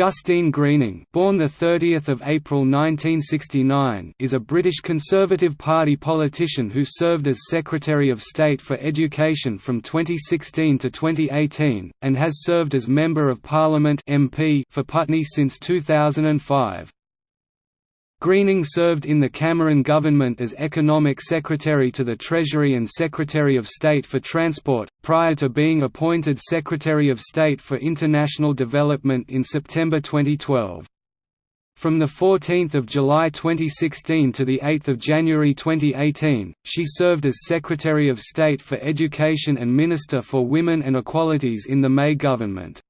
Justine Greening, born the 30th of April 1969, is a British Conservative Party politician who served as Secretary of State for Education from 2016 to 2018 and has served as Member of Parliament (MP) for Putney since 2005. Greening served in the Cameron government as Economic Secretary to the Treasury and Secretary of State for Transport, prior to being appointed Secretary of State for International Development in September 2012. From 14 July 2016 to 8 January 2018, she served as Secretary of State for Education and Minister for Women and Equalities in the May government.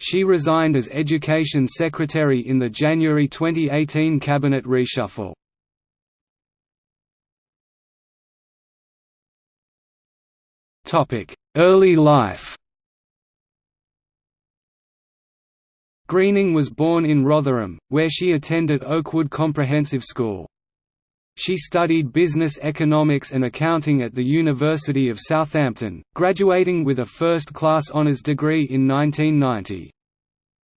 She resigned as Education Secretary in the January 2018 cabinet reshuffle. Early life Greening was born in Rotherham, where she attended Oakwood Comprehensive School. She studied business economics and accounting at the University of Southampton, graduating with a first-class honours degree in 1990.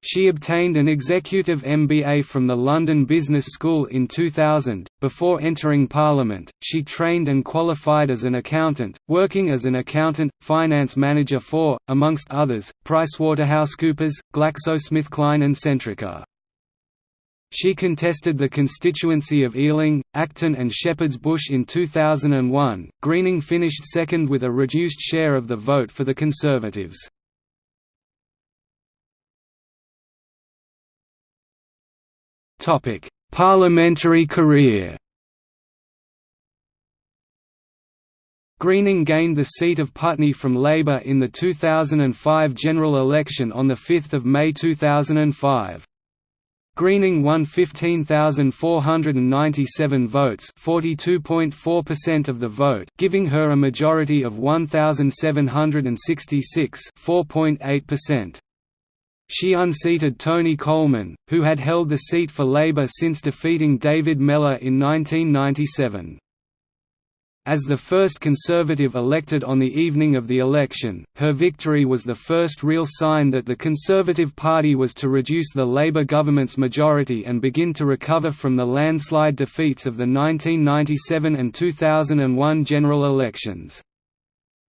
She obtained an executive MBA from the London Business School in 2000. Before entering Parliament, she trained and qualified as an accountant, working as an accountant, finance manager for, amongst others, PricewaterhouseCoopers, GlaxoSmithKline and Centrica. She contested the constituency of Ealing, Acton and Shepherd's Bush in 2001. Greening finished second with a reduced share of the vote for the Conservatives. Topic: Parliamentary career. Greening gained the seat of Putney from Labour in the 2005 general election on 5 May 2005. Greening won 15,497 votes 42.4% of the vote giving her a majority of 1,766 4.8%. She unseated Tony Coleman, who had held the seat for Labour since defeating David Mellor in 1997. As the first Conservative elected on the evening of the election, her victory was the first real sign that the Conservative Party was to reduce the Labour government's majority and begin to recover from the landslide defeats of the 1997 and 2001 general elections.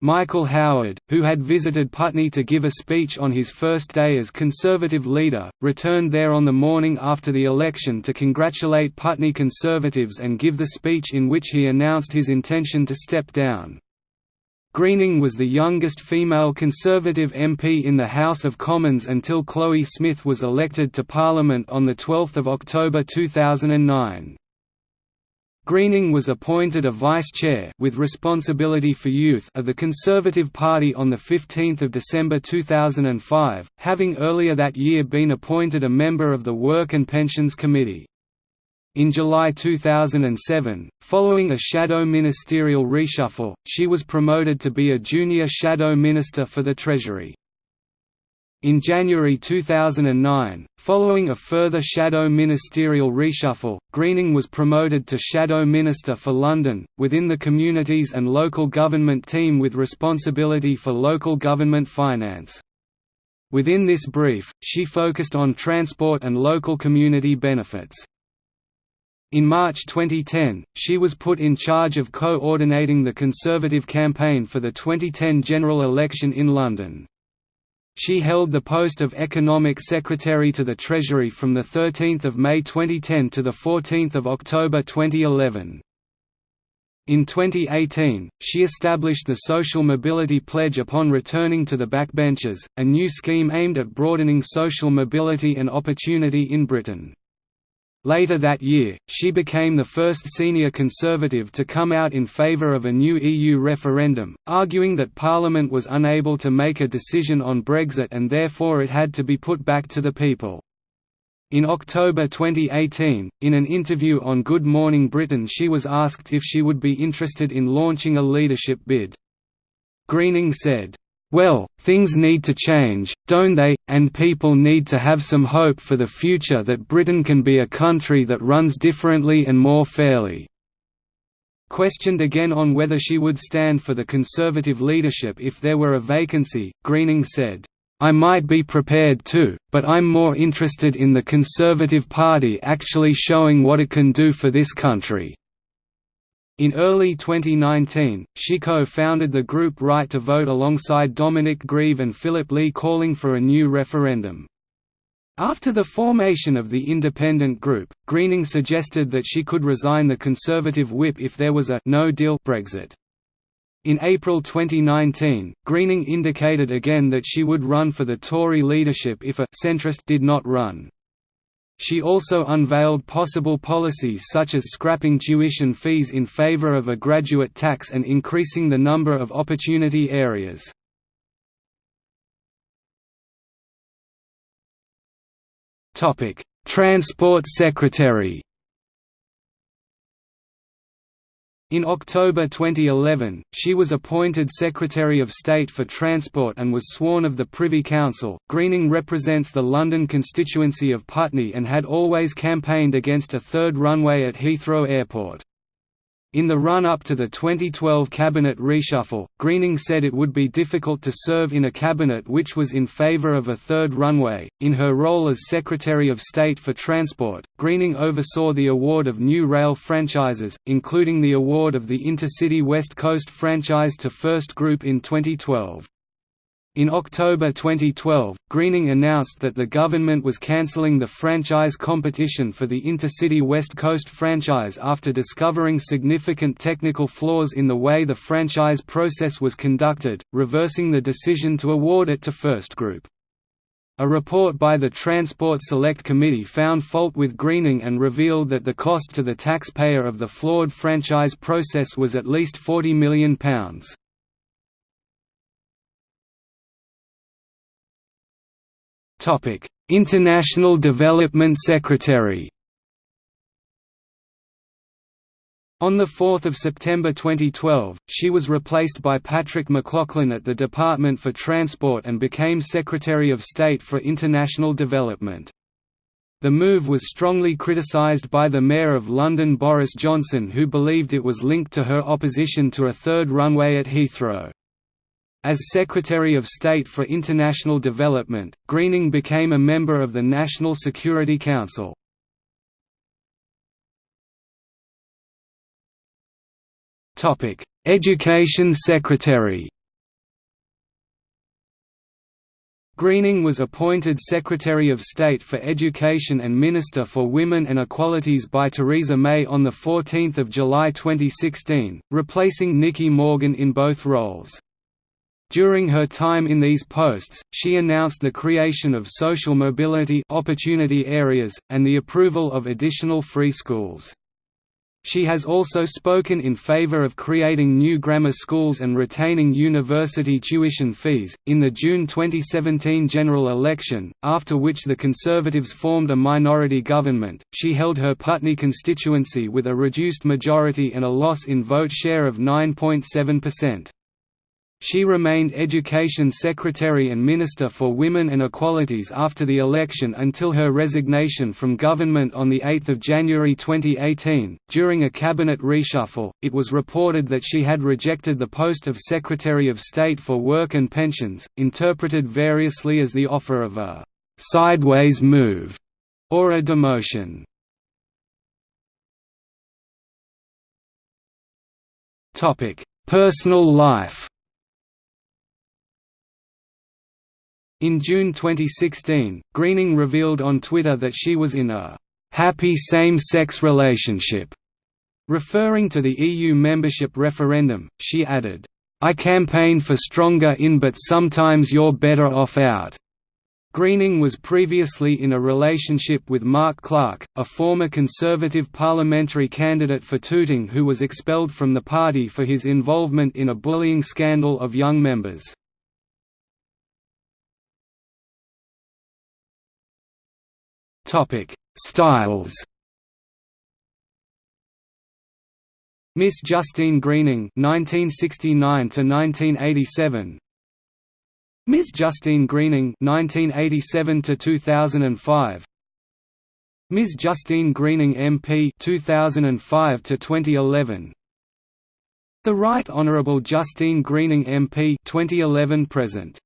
Michael Howard, who had visited Putney to give a speech on his first day as Conservative leader, returned there on the morning after the election to congratulate Putney Conservatives and give the speech in which he announced his intention to step down. Greening was the youngest female Conservative MP in the House of Commons until Chloe Smith was elected to Parliament on 12 October 2009. Greening was appointed a vice-chair with responsibility for youth of the Conservative Party on 15 December 2005, having earlier that year been appointed a member of the Work and Pensions Committee. In July 2007, following a shadow ministerial reshuffle, she was promoted to be a junior shadow minister for the Treasury. In January 2009, following a further shadow ministerial reshuffle, Greening was promoted to Shadow Minister for London, within the Communities and Local Government team with responsibility for local government finance. Within this brief, she focused on transport and local community benefits. In March 2010, she was put in charge of coordinating the Conservative campaign for the 2010 general election in London. She held the post of Economic Secretary to the Treasury from 13 May 2010 to 14 October 2011. In 2018, she established the Social Mobility Pledge upon returning to the backbenches, a new scheme aimed at broadening social mobility and opportunity in Britain. Later that year, she became the first senior Conservative to come out in favour of a new EU referendum, arguing that Parliament was unable to make a decision on Brexit and therefore it had to be put back to the people. In October 2018, in an interview on Good Morning Britain she was asked if she would be interested in launching a leadership bid. Greening said, well, things need to change, don't they, and people need to have some hope for the future that Britain can be a country that runs differently and more fairly." Questioned again on whether she would stand for the Conservative leadership if there were a vacancy, Greening said, I might be prepared to, but I'm more interested in the Conservative Party actually showing what it can do for this country." In early 2019, she co-founded the group Right to Vote alongside Dominic Grieve and Philip Lee calling for a new referendum. After the formation of the independent group, Greening suggested that she could resign the Conservative whip if there was a no-deal Brexit. In April 2019, Greening indicated again that she would run for the Tory leadership if a centrist did not run. She also unveiled possible policies such as scrapping tuition fees in favour of a graduate tax and increasing the number of opportunity areas. Transport Secretary In October 2011, she was appointed Secretary of State for Transport and was sworn of the Privy Council. Greening represents the London constituency of Putney and had always campaigned against a third runway at Heathrow Airport. In the run-up to the 2012 cabinet reshuffle, Greening said it would be difficult to serve in a cabinet which was in favour of a third runway. In her role as Secretary of State for Transport, Greening oversaw the award of new rail franchises, including the award of the Intercity West Coast franchise to First Group in 2012. In October 2012, Greening announced that the government was cancelling the franchise competition for the Intercity West Coast franchise after discovering significant technical flaws in the way the franchise process was conducted, reversing the decision to award it to First Group. A report by the Transport Select Committee found fault with Greening and revealed that the cost to the taxpayer of the flawed franchise process was at least £40 million. International Development Secretary On 4 September 2012, she was replaced by Patrick McLoughlin at the Department for Transport and became Secretary of State for International Development. The move was strongly criticised by the Mayor of London Boris Johnson who believed it was linked to her opposition to a third runway at Heathrow. As Secretary of State for International Development, Greening became a member of the National Security Council. Education Secretary Greening was appointed Secretary of State for Education and Minister for Women and Equalities by Theresa May on 14 July 2016, replacing Nicky Morgan in both roles. During her time in these posts, she announced the creation of social mobility opportunity areas, and the approval of additional free schools. She has also spoken in favor of creating new grammar schools and retaining university tuition fees. In the June 2017 general election, after which the Conservatives formed a minority government, she held her Putney constituency with a reduced majority and a loss in vote share of 9.7%. She remained Education Secretary and Minister for Women and Equalities after the election until her resignation from government on 8 January 2018. During a cabinet reshuffle, it was reported that she had rejected the post of Secretary of State for Work and Pensions, interpreted variously as the offer of a sideways move or a demotion. Personal life In June 2016, Greening revealed on Twitter that she was in a «happy same-sex relationship». Referring to the EU membership referendum, she added, I campaign for stronger in but sometimes you're better off out. Greening was previously in a relationship with Mark Clarke, a former Conservative parliamentary candidate for Tooting who was expelled from the party for his involvement in a bullying scandal of young members. Topic: Styles. Miss Justine Greening 1969 to 1987 Miss Justine Greening 1987 to 2005 Ms Justine Greening MP 2005 to 2011 The Right Honourable Justine Greening MP 2011 present